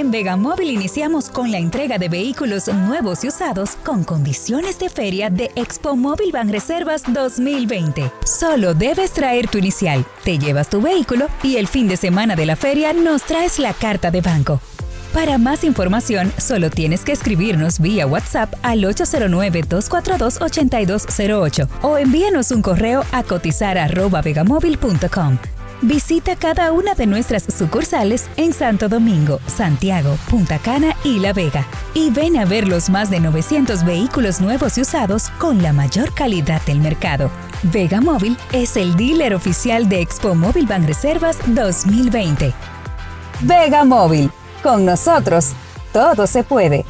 En Vegamóvil iniciamos con la entrega de vehículos nuevos y usados con condiciones de feria de Expo Móvil Reservas 2020. Solo debes traer tu inicial, te llevas tu vehículo y el fin de semana de la feria nos traes la carta de banco. Para más información, solo tienes que escribirnos vía WhatsApp al 809-242-8208 o envíanos un correo a cotizar.vegamóvil.com. Visita cada una de nuestras sucursales en Santo Domingo, Santiago, Punta Cana y La Vega y ven a ver los más de 900 vehículos nuevos y usados con la mayor calidad del mercado. Vega Móvil es el dealer oficial de Expo Móvil Banreservas 2020. Vega Móvil con nosotros, todo se puede.